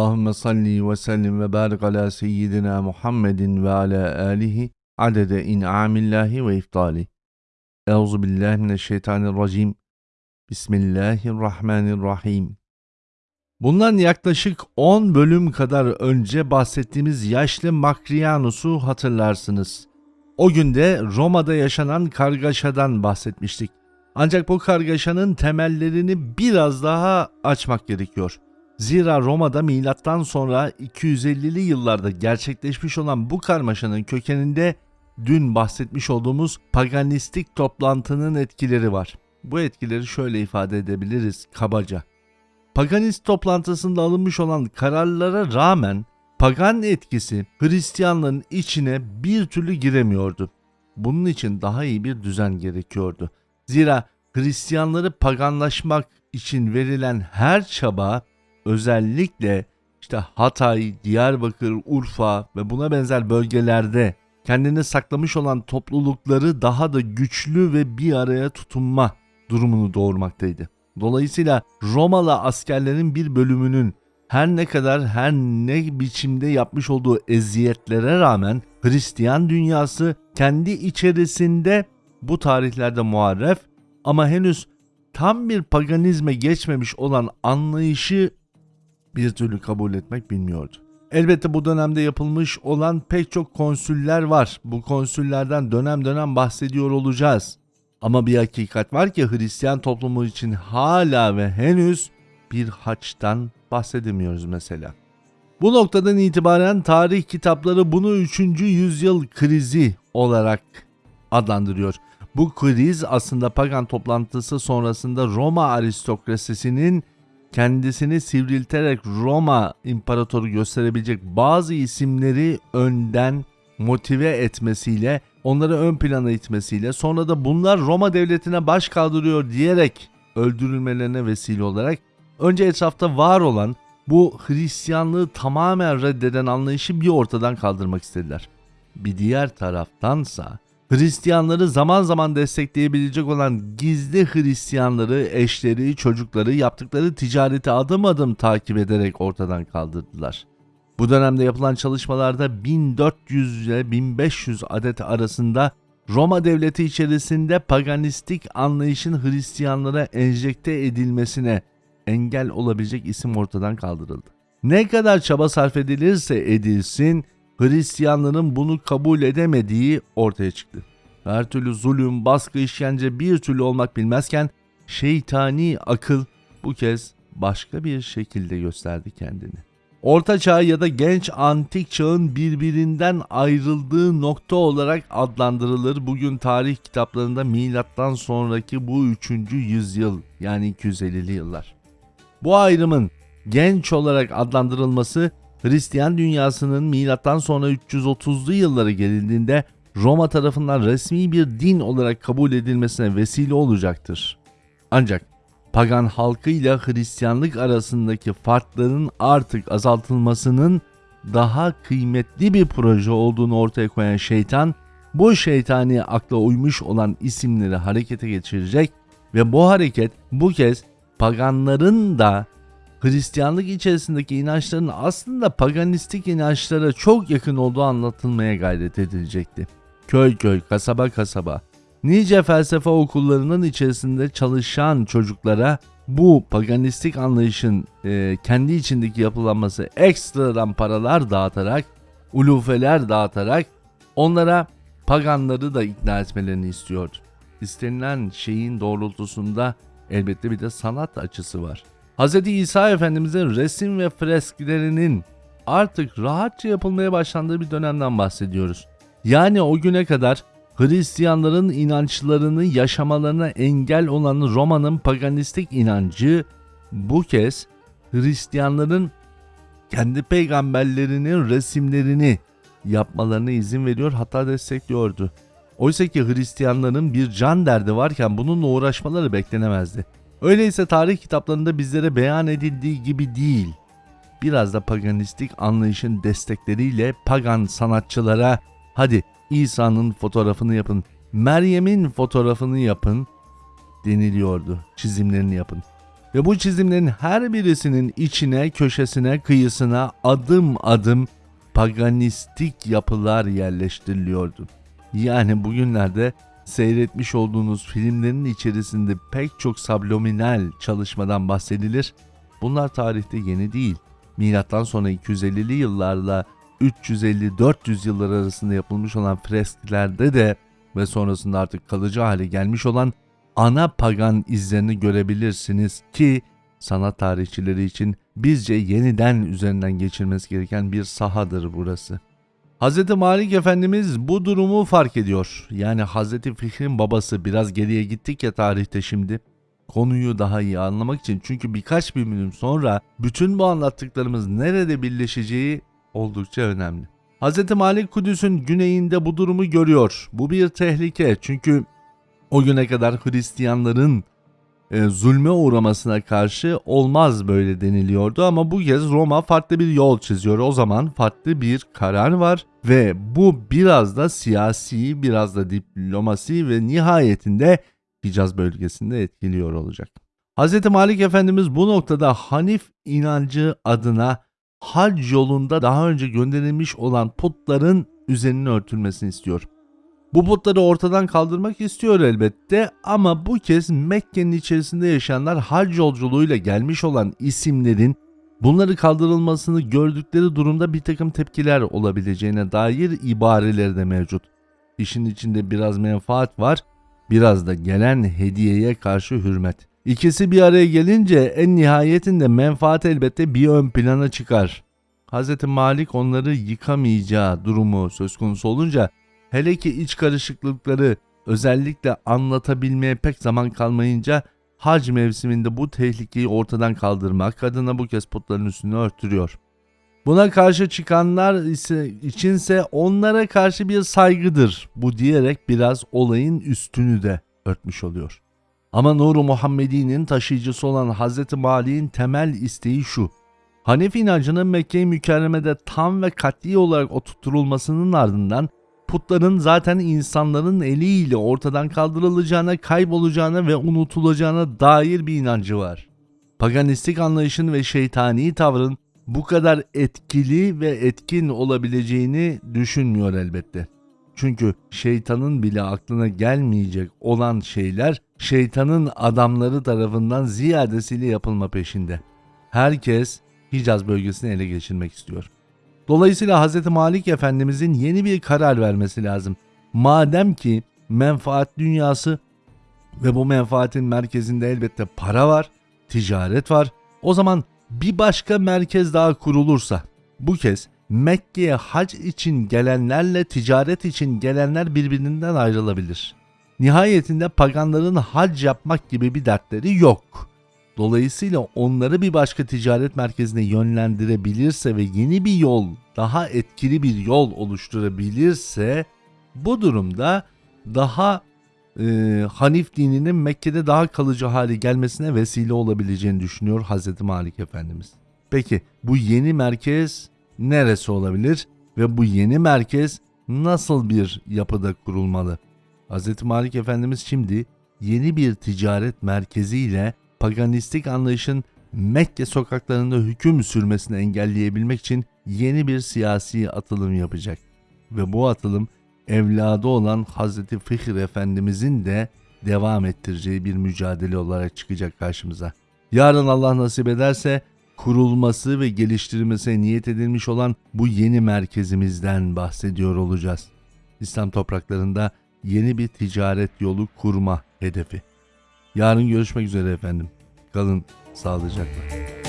Allahümme salli ve sellim ve barik ala seyyidina Muhammedin ve ala alihi adede in'amillahi ve iftali. Euzu billahi mineşşeytanirracim. Bismillahirrahmanirrahim. Bundan yaklaşık 10 bölüm kadar önce bahsettiğimiz yaşlı Makrianus'u hatırlarsınız. O günde Roma'da yaşanan kargaşadan bahsetmiştik. Ancak bu kargaşanın temellerini biraz daha açmak gerekiyor. Zira Roma'da milattan sonra 250'li yıllarda gerçekleşmiş olan bu karmaşanın kökeninde dün bahsetmiş olduğumuz paganistik toplantının etkileri var. Bu etkileri şöyle ifade edebiliriz kabaca. Paganist toplantısında alınmış olan kararlara rağmen pagan etkisi Hristiyanlığın içine bir türlü giremiyordu. Bunun için daha iyi bir düzen gerekiyordu. Zira Hristiyanları paganlaşmak için verilen her çaba özellikle işte Hatay, Diyarbakır, Urfa ve buna benzer bölgelerde kendini saklamış olan toplulukları daha da güçlü ve bir araya tutunma durumunu doğurmaktaydı. Dolayısıyla Romalı askerlerin bir bölümünün her ne kadar her ne biçimde yapmış olduğu eziyetlere rağmen Hristiyan dünyası kendi içerisinde bu tarihlerde muharref ama henüz tam bir paganizme geçmemiş olan anlayışı bir türlü kabul etmek bilmiyordu. Elbette bu dönemde yapılmış olan pek çok konsüller var. Bu konsüllerden dönem dönem bahsediyor olacağız. Ama bir hakikat var ki Hristiyan toplumu için hala ve henüz bir haçtan bahsedemiyoruz mesela. Bu noktadan itibaren tarih kitapları bunu 3. yüzyıl krizi olarak adlandırıyor. Bu kriz aslında pagan toplantısı sonrasında Roma aristokrasisinin kendisini sivrilterek Roma imparatoru gösterebilecek bazı isimleri önden motive etmesiyle, onları ön plana itmesiyle, sonra da bunlar Roma devletine baş kaldırıyor diyerek öldürülmelerine vesile olarak önce etrafta var olan bu Hristiyanlığı tamamen reddeden anlayışı bir ortadan kaldırmak istediler. Bir diğer taraftansa Hristiyanları zaman zaman destekleyebilecek olan gizli Hristiyanları, eşleri, çocukları yaptıkları ticareti adım adım takip ederek ortadan kaldırdılar. Bu dönemde yapılan çalışmalarda 1400 ile 1500 adet arasında Roma devleti içerisinde paganistik anlayışın Hristiyanlara enjekte edilmesine engel olabilecek isim ortadan kaldırıldı. Ne kadar çaba sarf edilirse edilsin Hristiyanların bunu kabul edemediği ortaya çıktı. Her türlü zulüm, baskı, işkence bir türlü olmak bilmezken şeytani akıl bu kez başka bir şekilde gösterdi kendini. Orta çağ ya da genç antik çağın birbirinden ayrıldığı nokta olarak adlandırılır. Bugün tarih kitaplarında milattan sonraki bu 3. yüzyıl yani 250'li yıllar. Bu ayrımın genç olarak adlandırılması Hristiyan dünyasının milattan sonra 330'lu yıllara gelindiğinde Roma tarafından resmi bir din olarak kabul edilmesine vesile olacaktır. Ancak pagan halkıyla Hristiyanlık arasındaki farkların artık azaltılmasının daha kıymetli bir proje olduğunu ortaya koyan şeytan, bu şeytani akla uymuş olan isimleri harekete geçirecek ve bu hareket bu kez paganların da Hristiyanlık içerisindeki inançların aslında paganistik inançlara çok yakın olduğu anlatılmaya gayret edilecekti. Köy köy, kasaba kasaba, nice felsefe okullarının içerisinde çalışan çocuklara bu paganistik anlayışın e, kendi içindeki yapılanması ekstradan paralar dağıtarak, ulufeler dağıtarak onlara paganları da ikna etmelerini istiyordu. İstenilen şeyin doğrultusunda elbette bir de sanat açısı var. Hz. İsa Efendimizin resim ve fresklerinin artık rahatça yapılmaya başlandığı bir dönemden bahsediyoruz. Yani o güne kadar Hristiyanların inançlarını yaşamalarına engel olan Roma'nın paganistik inancı bu kez Hristiyanların kendi peygamberlerinin resimlerini yapmalarına izin veriyor hatta destekliyordu. Oysa ki Hristiyanların bir can derdi varken bununla uğraşmaları beklenemezdi. Öyleyse tarih kitaplarında bizlere beyan edildiği gibi değil. Biraz da paganistik anlayışın destekleriyle pagan sanatçılara hadi İsa'nın fotoğrafını yapın, Meryem'in fotoğrafını yapın deniliyordu. Çizimlerini yapın. Ve bu çizimlerin her birisinin içine, köşesine, kıyısına adım adım paganistik yapılar yerleştiriliyordu. Yani bugünlerde seyretmiş olduğunuz filmlerin içerisinde pek çok subliminal çalışmadan bahsedilir. Bunlar tarihte yeni değil. Milattan sonra 250'li yıllarla 350-400 yıllar arasında yapılmış olan fresklerde de ve sonrasında artık kalıcı hale gelmiş olan ana pagan izlerini görebilirsiniz ki sanat tarihçileri için bizce yeniden üzerinden geçilmesi gereken bir sahadır burası. Hz. Malik Efendimiz bu durumu fark ediyor. Yani Hz. Fihr'in babası biraz geriye gittik ya tarihte şimdi. Konuyu daha iyi anlamak için çünkü birkaç bir bölüm sonra bütün bu anlattıklarımız nerede birleşeceği oldukça önemli. Hz. Malik Kudüs'ün güneyinde bu durumu görüyor. Bu bir tehlike çünkü o güne kadar Hristiyanların e, zulme uğramasına karşı olmaz böyle deniliyordu ama bu kez Roma farklı bir yol çiziyor. O zaman farklı bir karar var ve bu biraz da siyasi, biraz da diplomasi ve nihayetinde Hicaz bölgesinde etkiliyor olacak. Hz. Malik Efendimiz bu noktada Hanif inancı adına hac yolunda daha önce gönderilmiş olan putların üzerinin örtülmesini istiyor. Bu putları ortadan kaldırmak istiyor elbette ama bu kez Mekke'nin içerisinde yaşayanlar hac yolculuğuyla gelmiş olan isimlerin bunları kaldırılmasını gördükleri durumda bir takım tepkiler olabileceğine dair ibareleri de mevcut. İşin içinde biraz menfaat var, biraz da gelen hediyeye karşı hürmet. İkisi bir araya gelince en nihayetinde menfaat elbette bir ön plana çıkar. Hz. Malik onları yıkamayacağı durumu söz konusu olunca Hele ki iç karışıklıkları özellikle anlatabilmeye pek zaman kalmayınca hac mevsiminde bu tehlikeyi ortadan kaldırmak adına bu kez putların üstünü örtürüyor. Buna karşı çıkanlar ise içinse onlara karşı bir saygıdır bu diyerek biraz olayın üstünü de örtmüş oluyor. Ama Nuru Muhammedi'nin taşıyıcısı olan Hz. Mali'nin temel isteği şu. Hanefi inancının Mekke-i Mükerreme'de tam ve katli olarak oturtulmasının ardından putların zaten insanların eliyle ortadan kaldırılacağına, kaybolacağına ve unutulacağına dair bir inancı var. Paganistik anlayışın ve şeytani tavrın bu kadar etkili ve etkin olabileceğini düşünmüyor elbette. Çünkü şeytanın bile aklına gelmeyecek olan şeyler şeytanın adamları tarafından ziyadesiyle yapılma peşinde. Herkes Hicaz bölgesini ele geçirmek istiyor. Dolayısıyla Hz. Malik Efendimizin yeni bir karar vermesi lazım. Madem ki menfaat dünyası ve bu menfaatin merkezinde elbette para var, ticaret var. O zaman bir başka merkez daha kurulursa bu kez Mekke'ye hac için gelenlerle ticaret için gelenler birbirinden ayrılabilir. Nihayetinde paganların hac yapmak gibi bir dertleri yok. Dolayısıyla onları bir başka ticaret merkezine yönlendirebilirse ve yeni bir yol, daha etkili bir yol oluşturabilirse bu durumda daha e, Hanif dininin Mekke'de daha kalıcı hale gelmesine vesile olabileceğini düşünüyor Hz. Malik Efendimiz. Peki bu yeni merkez neresi olabilir ve bu yeni merkez nasıl bir yapıda kurulmalı? Hz. Malik Efendimiz şimdi yeni bir ticaret merkeziyle paganistik anlayışın Mekke sokaklarında hüküm sürmesini engelleyebilmek için yeni bir siyasi atılım yapacak. Ve bu atılım evladı olan Hazreti Fihir Efendimizin de devam ettireceği bir mücadele olarak çıkacak karşımıza. Yarın Allah nasip ederse kurulması ve geliştirilmesi niyet edilmiş olan bu yeni merkezimizden bahsediyor olacağız. İslam topraklarında yeni bir ticaret yolu kurma hedefi. Yarın görüşmek üzere efendim. Kalın sağlıcakla.